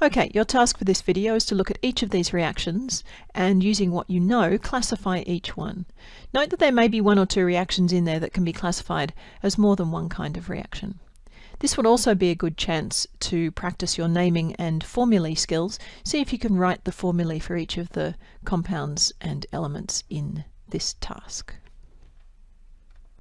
Okay, your task for this video is to look at each of these reactions and using what you know, classify each one. Note that there may be one or two reactions in there that can be classified as more than one kind of reaction. This would also be a good chance to practice your naming and formulae skills. See if you can write the formulae for each of the compounds and elements in this task.